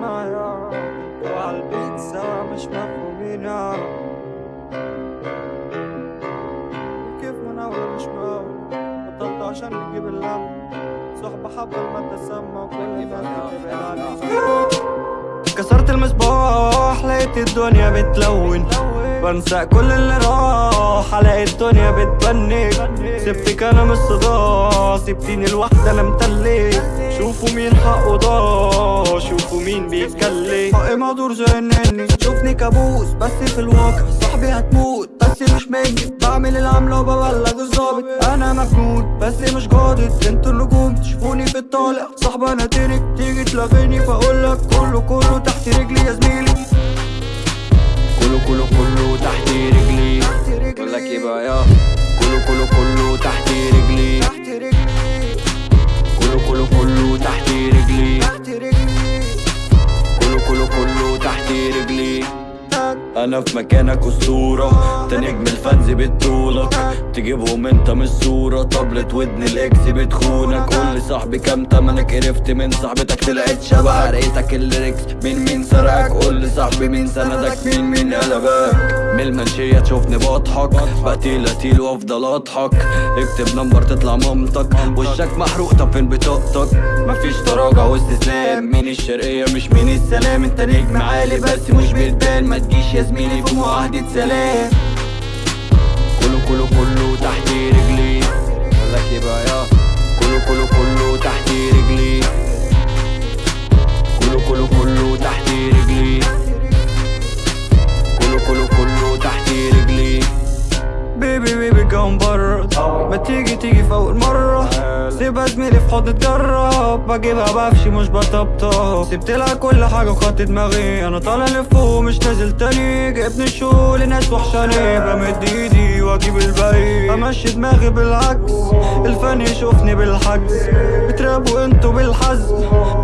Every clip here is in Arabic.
معايا وعالبيت سوا مش مفهومين يا كيف ما ناوي مش ماوي بطلت عشان نجيب اللم صحبة حبة المادة سامة وكل بتبعد عني كسرت المصباح لقيت الدنيا بتلون. بنسى كل اللي راح الاقي الدنيا بتبنك سبتك أنا من الصداع سبتيني لوحدي أنا متلك شوفوا مين حقه ضاع حقي مهدور زي النني شوفني كابوس بس في الواقع صاحبي هتموت بس مش مني بعمل العملة وببلغ الظابط أنا مجنون بس مش جادد أنتوا النجوم تشوفوني في الطالع. صاحبة أنا تنك تيجي تلاغيني فأقولك كله كله تحت رجلي يا زميلي. كله كله كله تحت رجلي. بقول لك إيه بقى يا. كله كله كله تحت رجلي أنا في مكانك اسطورة أنت نجم الفانز بتطولك تجيبهم أنت من الصورة. طبلة ودن الإكس بتخونك. قول صاحبي كام تمنك. قرفت من صاحبتك طلعت شبه حرقتك الليركس مين مين سرقك؟ قول لي صاحبي مين سندك؟ مين مين قلبك؟ من المنشية تشوفني بضحك بقتيل قتيل وافضل أضحك. اكتب نمبر تطلع مامتك. وشك محروق طب فين بطاقتك؟ مفيش تراجع واستسلام. مين الشرقية؟ مش مين السلام. انت نجم عالي بس مش بتبان. ما تجيش يا زميلي في معاهدة سلام. تيجي تيجي في أول مرة. سيبها زميلي في حوض تجرب بجيبها بفشي مش بطبطب. سبت لها كل حاجة وخدت دماغي. أنا طالع لفوق مش نازل تاني. جبني الشو لناس وحشاني. بمد إيدي وأجيب الباقي. أمشي دماغي بالعكس. الفن يشوفني بالحجز. بترابوا أنتوا بالحز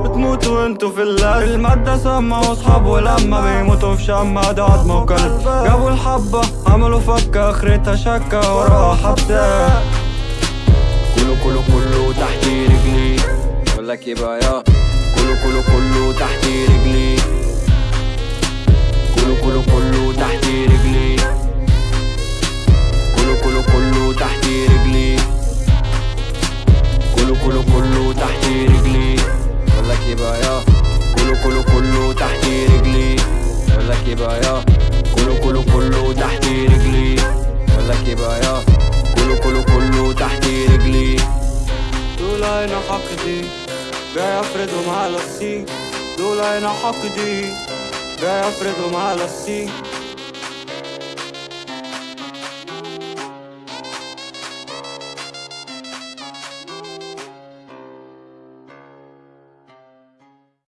بتموتوا أنتوا في اللز المادة سامة واصحاب ولما بيموتوا في شمة. ده عظمة وكلب. جابوا الحبة عملوا فكة أخرتها شكة وراها حبسة كله كله تحت رجلي بقول لك إيه بقى يا كله كله كله تحت رجلي كله كله كله تحت رجلي كله كله كله تحت رجلي كله كله كله تحت رجلي بقول لك إيه بقى يا كله كله كله تحت رجلي بقول لك إيه بقى يا كله كله كله تحت رجلي حقدي جاي افردهم على السي دول عين حقدي جاي افردهم على السي